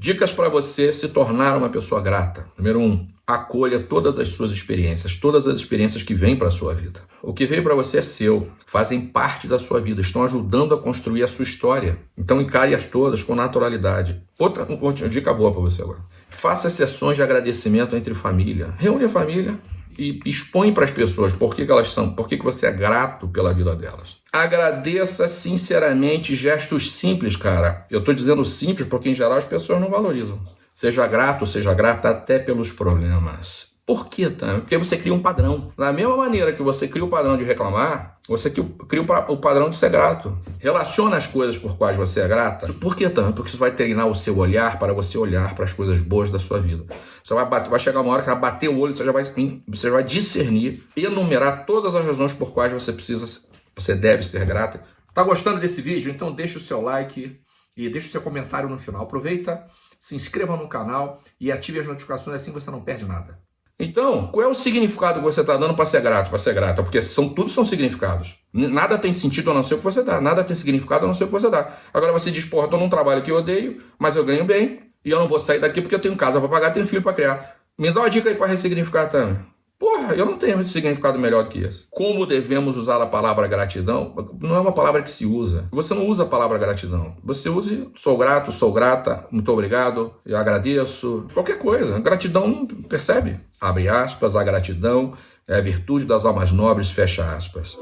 Dicas para você se tornar uma pessoa grata. Número um, acolha todas as suas experiências, todas as experiências que vêm para a sua vida. O que veio para você é seu, fazem parte da sua vida, estão ajudando a construir a sua história. Então encare-as todas com naturalidade. Outra, dica boa para você agora. Faça sessões de agradecimento entre família. Reúne a família, e expõe para as pessoas por que, que, elas são, por que, que você é grato pela vida delas. Agradeça sinceramente gestos simples, cara. Eu estou dizendo simples porque, em geral, as pessoas não valorizam. Seja grato, seja grata até pelos problemas. Por que, tá? Porque você cria um padrão. Da mesma maneira que você cria o padrão de reclamar, você cria o padrão de ser grato. Relaciona as coisas por quais você é grata. Por que, tá? Porque isso vai treinar o seu olhar para você olhar para as coisas boas da sua vida. Você vai, bater, vai chegar uma hora que vai bater o olho, você já vai, você vai discernir, enumerar todas as razões por quais você precisa, você deve ser grato. Tá gostando desse vídeo? Então deixa o seu like e deixa o seu comentário no final. Aproveita, se inscreva no canal e ative as notificações, assim você não perde nada. Então, qual é o significado que você está dando para ser grato, para ser grata? Porque são, tudo são significados. Nada tem sentido a não ser o que você dá. Nada tem significado a não ser o que você dá. Agora você diz, porra, estou num trabalho que eu odeio, mas eu ganho bem, e eu não vou sair daqui porque eu tenho casa para pagar, tenho filho para criar. Me dá uma dica aí para ressignificar também. Porra, eu não tenho significado melhor do que esse. Como devemos usar a palavra gratidão? Não é uma palavra que se usa. Você não usa a palavra gratidão. Você use sou grato, sou grata, muito obrigado, eu agradeço, qualquer coisa. Gratidão, percebe? Abre aspas, a gratidão é a virtude das almas nobres, fecha aspas.